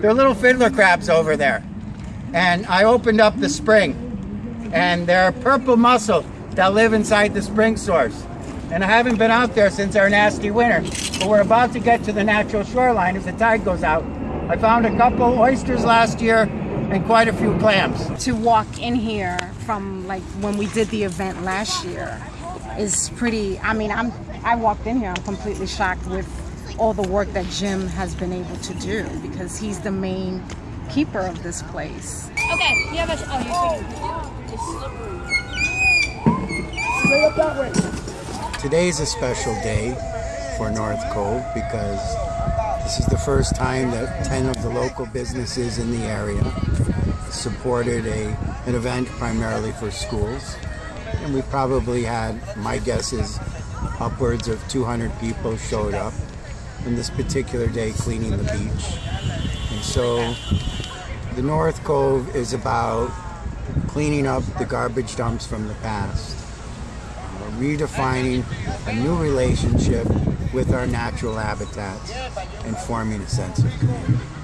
They're little fiddler crabs over there. And I opened up the spring, and there are purple mussels that live inside the spring source. And I haven't been out there since our nasty winter, but we're about to get to the natural shoreline as the tide goes out. I found a couple oysters last year and quite a few clams. To walk in here from like when we did the event last year is pretty, I mean, I'm, I walked in here, I'm completely shocked with all the work that Jim has been able to do because he's the main keeper of this place. Okay, you have a. Oh, Straight up that way. Today's a special day for North Cove because this is the first time that 10 of the local businesses in the area supported a, an event primarily for schools. And we probably had, my guess is, upwards of 200 people showed up on this particular day cleaning the beach. And so the North Cove is about cleaning up the garbage dumps from the past, uh, redefining a new relationship with our natural habitats, and forming a sense of community.